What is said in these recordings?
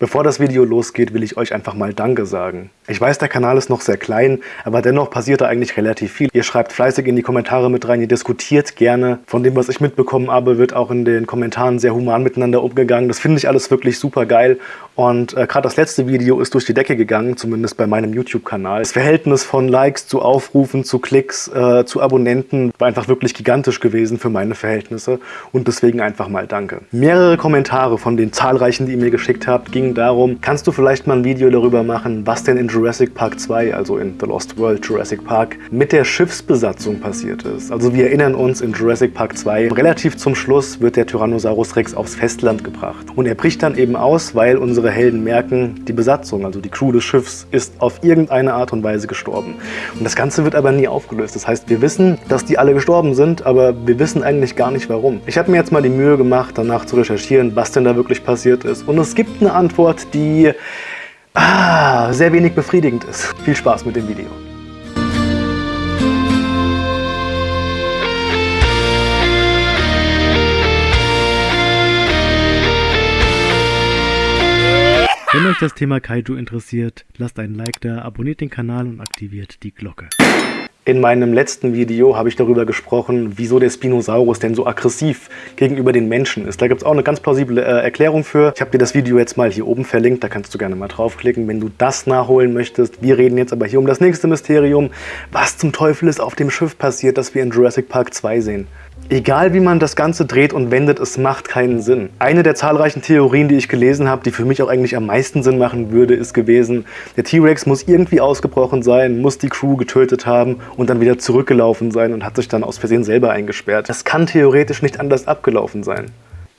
Bevor das Video losgeht, will ich euch einfach mal Danke sagen. Ich weiß, der Kanal ist noch sehr klein, aber dennoch passiert da eigentlich relativ viel. Ihr schreibt fleißig in die Kommentare mit rein, ihr diskutiert gerne. Von dem, was ich mitbekommen habe, wird auch in den Kommentaren sehr human miteinander umgegangen. Das finde ich alles wirklich super geil. Und äh, gerade das letzte Video ist durch die Decke gegangen, zumindest bei meinem YouTube-Kanal. Das Verhältnis von Likes zu Aufrufen, zu Klicks, äh, zu Abonnenten war einfach wirklich gigantisch gewesen für meine Verhältnisse. Und deswegen einfach mal Danke. Mehrere Kommentare von den zahlreichen, die ihr mir geschickt habt, gingen ging darum, kannst du vielleicht mal ein Video darüber machen, was denn in Jurassic Park 2, also in The Lost World Jurassic Park, mit der Schiffsbesatzung passiert ist. Also wir erinnern uns, in Jurassic Park 2, relativ zum Schluss wird der Tyrannosaurus Rex aufs Festland gebracht. Und er bricht dann eben aus, weil unsere Helden merken, die Besatzung, also die Crew des Schiffs, ist auf irgendeine Art und Weise gestorben. Und das Ganze wird aber nie aufgelöst. Das heißt, wir wissen, dass die alle gestorben sind, aber wir wissen eigentlich gar nicht warum. Ich habe mir jetzt mal die Mühe gemacht, danach zu recherchieren, was denn da wirklich passiert ist. Und es gibt eine Antwort Antwort, die ah, sehr wenig befriedigend ist. Viel Spaß mit dem Video. Wenn euch das Thema Kaiju interessiert, lasst einen Like da, abonniert den Kanal und aktiviert die Glocke. In meinem letzten Video habe ich darüber gesprochen, wieso der Spinosaurus denn so aggressiv gegenüber den Menschen ist. Da gibt es auch eine ganz plausible äh, Erklärung für. Ich habe dir das Video jetzt mal hier oben verlinkt, da kannst du gerne mal draufklicken, wenn du das nachholen möchtest. Wir reden jetzt aber hier um das nächste Mysterium. Was zum Teufel ist auf dem Schiff passiert, das wir in Jurassic Park 2 sehen? Egal wie man das Ganze dreht und wendet, es macht keinen Sinn. Eine der zahlreichen Theorien, die ich gelesen habe, die für mich auch eigentlich am meisten Sinn machen würde, ist gewesen, der T-Rex muss irgendwie ausgebrochen sein, muss die Crew getötet haben und dann wieder zurückgelaufen sein und hat sich dann aus Versehen selber eingesperrt. Das kann theoretisch nicht anders abgelaufen sein.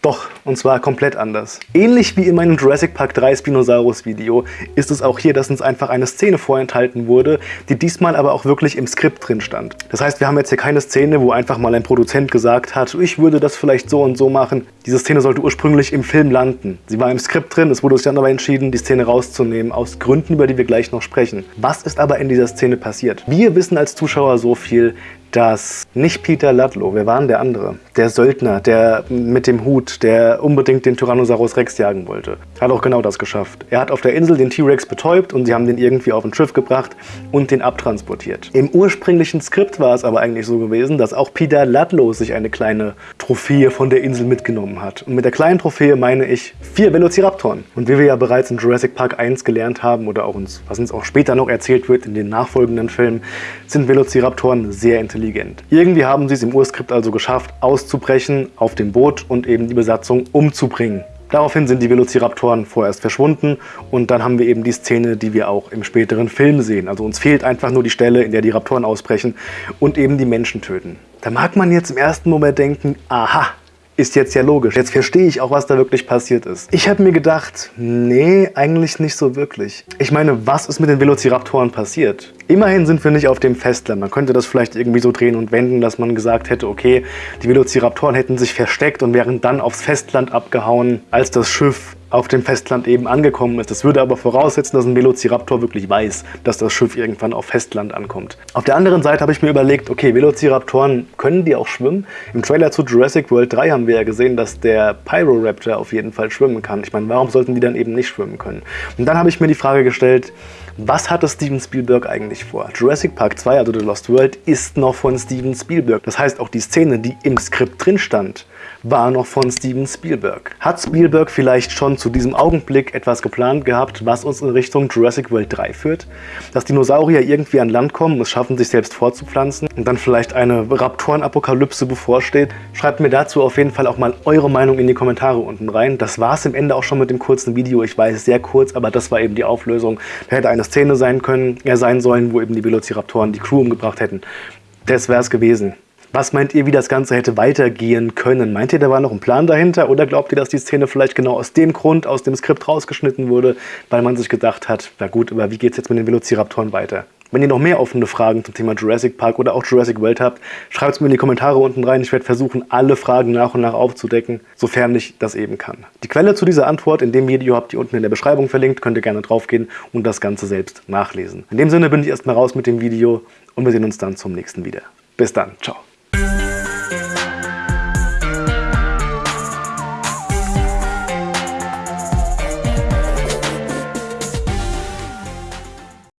Doch, und zwar komplett anders. Ähnlich wie in meinem Jurassic Park 3 Spinosaurus Video ist es auch hier, dass uns einfach eine Szene vorenthalten wurde, die diesmal aber auch wirklich im Skript drin stand. Das heißt, wir haben jetzt hier keine Szene, wo einfach mal ein Produzent gesagt hat, ich würde das vielleicht so und so machen. Diese Szene sollte ursprünglich im Film landen. Sie war im Skript drin, es wurde sich dann aber entschieden, die Szene rauszunehmen, aus Gründen, über die wir gleich noch sprechen. Was ist aber in dieser Szene passiert? Wir wissen als Zuschauer so viel, dass nicht Peter Ludlow, wer war denn der andere? Der Söldner, der mit dem Hut, der unbedingt den Tyrannosaurus Rex jagen wollte. Hat auch genau das geschafft. Er hat auf der Insel den T-Rex betäubt und sie haben den irgendwie auf ein Schiff gebracht und den abtransportiert. Im ursprünglichen Skript war es aber eigentlich so gewesen, dass auch Peter Ludlow sich eine kleine Trophäe von der Insel mitgenommen hat. Und mit der kleinen Trophäe meine ich vier Velociraptoren. Und wie wir ja bereits in Jurassic Park 1 gelernt haben oder auch uns, was uns auch später noch erzählt wird in den nachfolgenden Filmen, sind Velociraptoren sehr intelligent intelligent. Irgendwie haben sie es im Urskript also geschafft, auszubrechen auf dem Boot und eben die Besatzung umzubringen. Daraufhin sind die Velociraptoren vorerst verschwunden und dann haben wir eben die Szene, die wir auch im späteren Film sehen. Also uns fehlt einfach nur die Stelle, in der die Raptoren ausbrechen und eben die Menschen töten. Da mag man jetzt im ersten Moment denken, aha, ist jetzt ja logisch. Jetzt verstehe ich auch, was da wirklich passiert ist. Ich habe mir gedacht, nee, eigentlich nicht so wirklich. Ich meine, was ist mit den Velociraptoren passiert? Immerhin sind wir nicht auf dem Festland. Man könnte das vielleicht irgendwie so drehen und wenden, dass man gesagt hätte, okay, die Velociraptoren hätten sich versteckt und wären dann aufs Festland abgehauen, als das Schiff auf dem Festland eben angekommen ist. Das würde aber voraussetzen, dass ein Velociraptor wirklich weiß, dass das Schiff irgendwann auf Festland ankommt. Auf der anderen Seite habe ich mir überlegt, okay, Velociraptoren, können die auch schwimmen? Im Trailer zu Jurassic World 3 haben wir ja gesehen, dass der Pyroraptor auf jeden Fall schwimmen kann. Ich meine, warum sollten die dann eben nicht schwimmen können? Und dann habe ich mir die Frage gestellt, was hatte Steven Spielberg eigentlich vor? Jurassic Park 2, also The Lost World, ist noch von Steven Spielberg. Das heißt, auch die Szene, die im Skript drin stand, war noch von Steven Spielberg. Hat Spielberg vielleicht schon zu diesem Augenblick etwas geplant gehabt, was uns in Richtung Jurassic World 3 führt? Dass Dinosaurier irgendwie an Land kommen, es schaffen, sich selbst fortzupflanzen und dann vielleicht eine Raptorenapokalypse bevorsteht? Schreibt mir dazu auf jeden Fall auch mal eure Meinung in die Kommentare unten rein. Das war es im Ende auch schon mit dem kurzen Video. Ich weiß, sehr kurz, aber das war eben die Auflösung. Da hätte eine Szene sein können, er sein sollen, wo eben die Velociraptoren die Crew umgebracht hätten. Das wäre es gewesen. Was meint ihr, wie das Ganze hätte weitergehen können? Meint ihr, da war noch ein Plan dahinter oder glaubt ihr, dass die Szene vielleicht genau aus dem Grund aus dem Skript rausgeschnitten wurde, weil man sich gedacht hat, na gut, aber wie geht es jetzt mit den Velociraptoren weiter? Wenn ihr noch mehr offene Fragen zum Thema Jurassic Park oder auch Jurassic World habt, schreibt es mir in die Kommentare unten rein. Ich werde versuchen, alle Fragen nach und nach aufzudecken, sofern ich das eben kann. Die Quelle zu dieser Antwort in dem Video habt ihr unten in der Beschreibung verlinkt. Könnt ihr gerne draufgehen und das Ganze selbst nachlesen. In dem Sinne bin ich erstmal raus mit dem Video und wir sehen uns dann zum nächsten wieder. Bis dann. Ciao.